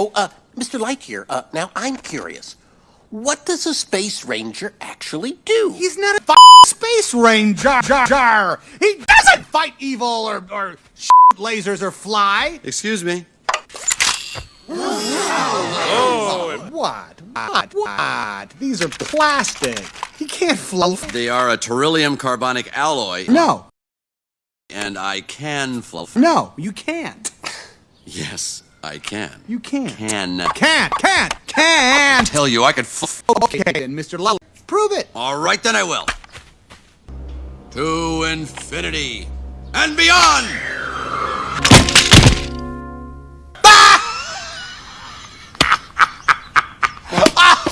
Oh, uh, Mr. Lightyear, uh, now I'm curious. What does a space ranger actually do? He's not a f- space ranger. Jar, jar. He doesn't fight evil or, or lasers or fly. Excuse me. What? What? What? These are plastic. He can't float. They are a terillium carbonic alloy. No, And I can fluff. no, you can't. Yes, I can. You can. Can. Can't. Can't. Can't. tell you, I can. F okay, then, Mr. Lully. Prove it. All right, then I will. To infinity and beyond. ah!